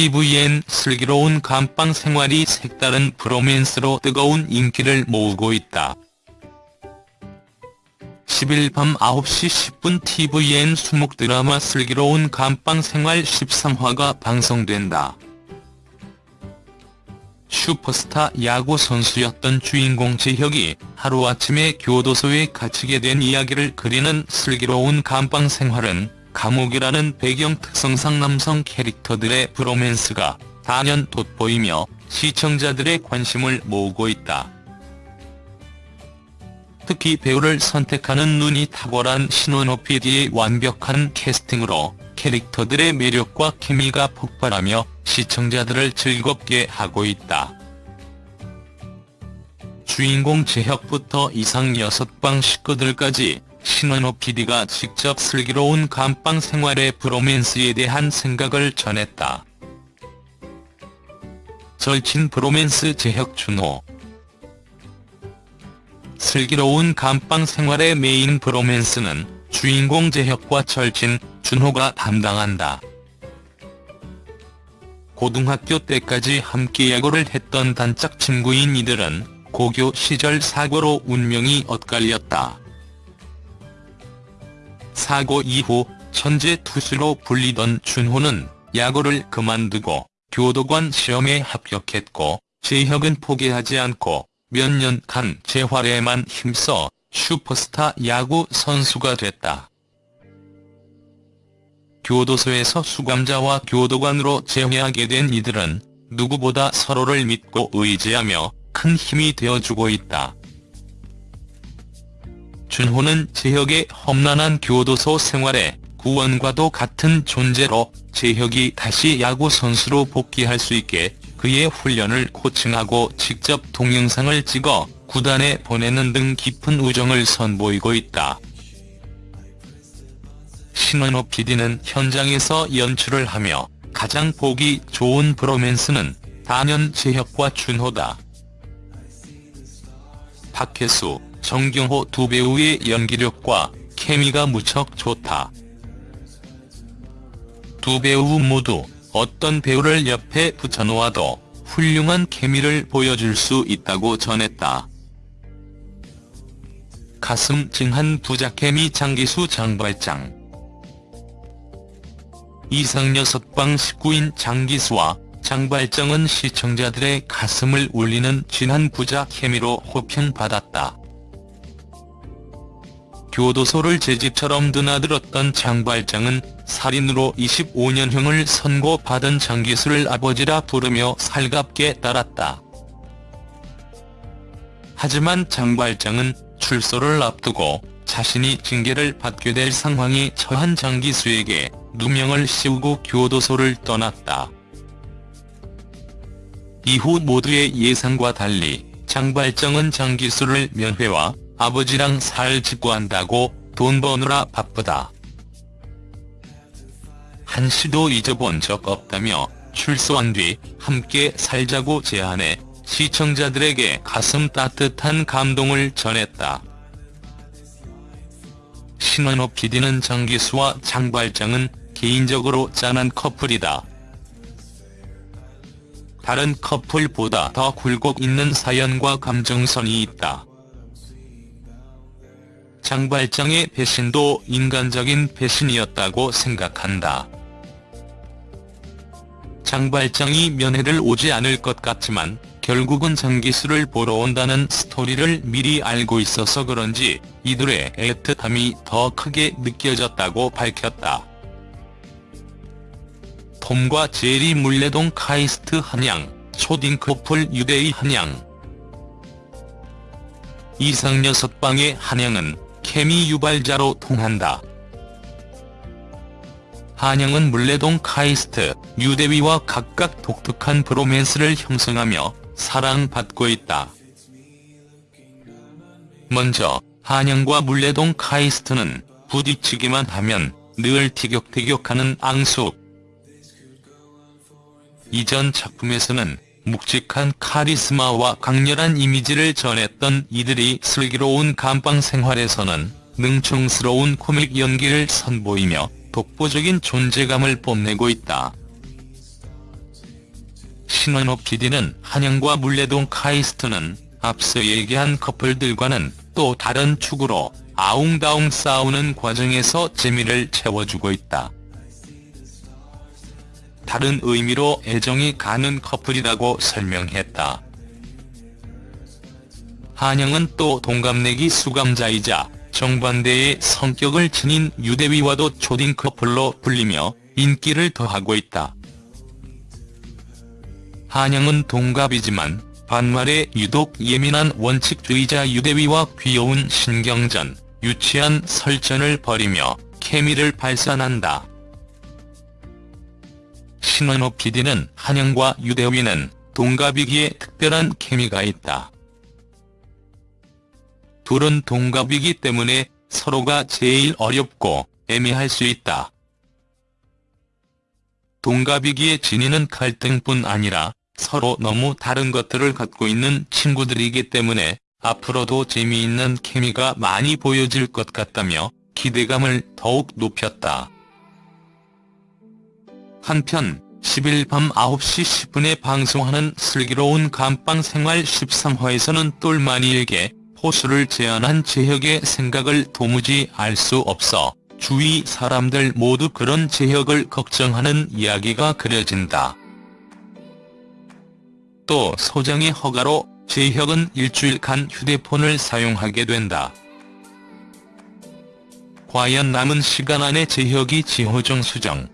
TVN 슬기로운 감방 생활이 색다른 브로맨스로 뜨거운 인기를 모으고 있다. 10일 밤 9시 10분 TVN 수목 드라마 슬기로운 감방 생활 13화가 방송된다. 슈퍼스타 야구 선수였던 주인공 재혁이 하루아침에 교도소에 갇히게 된 이야기를 그리는 슬기로운 감방 생활은 감옥이라는 배경 특성상 남성 캐릭터들의 브로맨스가 단연 돋보이며 시청자들의 관심을 모으고 있다. 특히 배우를 선택하는 눈이 탁월한 신원호 PD의 완벽한 캐스팅으로 캐릭터들의 매력과 케미가 폭발하며 시청자들을 즐겁게 하고 있다. 주인공 재혁부터 이상 6방 식구들까지 신원호 PD가 직접 슬기로운 감방 생활의 브로맨스에 대한 생각을 전했다. 절친 bromance 재혁 준호 슬기로운 감방 생활의 main bromance는 주인공 재혁과 절친 준호가 담당한다. 고등학교 때까지 함께 야구를 했던 단짝 친구인 이들은 고교 시절 사고로 운명이 엇갈렸다. 사고 이후 천재 투수로 불리던 준호는 야구를 그만두고 교도관 시험에 합격했고 재혁은 포기하지 않고 몇 년간 재활에만 힘써 슈퍼스타 야구 선수가 됐다. 교도소에서 수감자와 교도관으로 재회하게 된 이들은 누구보다 서로를 믿고 의지하며 큰 힘이 되어주고 있다. 준호는 재혁의 험난한 교도소 생활에 구원과도 같은 존재로 재혁이 다시 야구 선수로 복귀할 수 있게 그의 훈련을 코칭하고 직접 동영상을 찍어 구단에 보내는 등 깊은 우정을 선보이고 있다. 신원호 PD는 현장에서 연출을 하며 가장 보기 좋은 브로맨스는 단연 재혁과 준호다. 박혜수, 정경호 두 배우의 연기력과 케미가 무척 좋다. 두 배우 모두 어떤 배우를 옆에 붙여놓아도 훌륭한 케미를 보여줄 수 있다고 전했다. 가슴 찡한 부자 케미 장기수 장발장 이상 6방 19인 장기수와 장발장은 시청자들의 가슴을 울리는 진한 부자 케미로 호평받았다. 교도소를 제 집처럼 드나들었던 장발장은 살인으로 25년형을 선고받은 장기수를 아버지라 부르며 살갑게 따랐다. 하지만 장발장은 출소를 앞두고 자신이 징계를 받게 될 상황에 처한 장기수에게 누명을 씌우고 교도소를 떠났다. 이후 모두의 예상과 달리 장발장은 장기수를 면회와 아버지랑 살 짓고 한다고 돈 버느라 바쁘다. 한시도 잊어본 적 없다며 출소한 뒤 함께 살자고 제안해 시청자들에게 가슴 따뜻한 감동을 전했다. 신원호 PD는 장기수와 장발장은 개인적으로 짠한 커플이다. 다른 커플보다 더 굴곡 있는 사연과 감정선이 있다. 장발장의 배신도 인간적인 배신이었다고 생각한다. 장발장이 면회를 오지 않을 것 같지만 결국은 장기수를 보러 온다는 스토리를 미리 알고 있어서 그런지 이들의 애틋함이 더 크게 느껴졌다고 밝혔다. 톰과 제리 물레동 카이스트 한양, 초딩 커플 유대의 한양 이상 6방의 한양은 케미 유발자로 통한다. 한영은 물레동 카이스트, 유대위와 각각 독특한 브로맨스를 형성하며 사랑받고 있다. 먼저 한영과 물레동 카이스트는 부딪히기만 하면 늘 티격태격하는 앙숙. 이전 작품에서는 묵직한 카리스마와 강렬한 이미지를 전했던 이들이 슬기로운 감방 생활에서는 능청스러운 코믹 연기를 선보이며 독보적인 존재감을 뽐내고 있다. 신원호 PD는 한영과 물레동 카이스트는 앞서 얘기한 커플들과는 또 다른 축으로 아웅다웅 싸우는 과정에서 재미를 채워주고 있다. 다른 의미로 애정이 가는 커플이라고 설명했다. 한영은 또 동갑내기 수감자이자 정반대의 성격을 지닌 유대위와도 초딩 커플로 불리며 인기를 더하고 있다. 한영은 동갑이지만 반말에 유독 예민한 원칙주의자 유대위와 귀여운 신경전, 유치한 설전을 벌이며 케미를 발산한다. 신원호 PD는 한영과 유대위는 동갑이기에 특별한 케미가 있다. 둘은 동갑이기 때문에 서로가 제일 어렵고 애매할 수 있다. 동갑이기에 지니는 갈등뿐 아니라 서로 너무 다른 것들을 갖고 있는 친구들이기 때문에 앞으로도 재미있는 케미가 많이 보여질 것 같다며 기대감을 더욱 높였다. 한편 10일 밤 9시 10분에 방송하는 슬기로운 감방생활 13화에서는 똘마니에게 포수를 제안한 재혁의 생각을 도무지 알 수 없어 주위 사람들 모두 그런 재혁을 걱정하는 이야기가 그려진다. 또 소장의 허가로 재혁은 일주일간 휴대폰을 사용하게 된다. 과연 남은 시간 안에 재혁이 지호정 수정,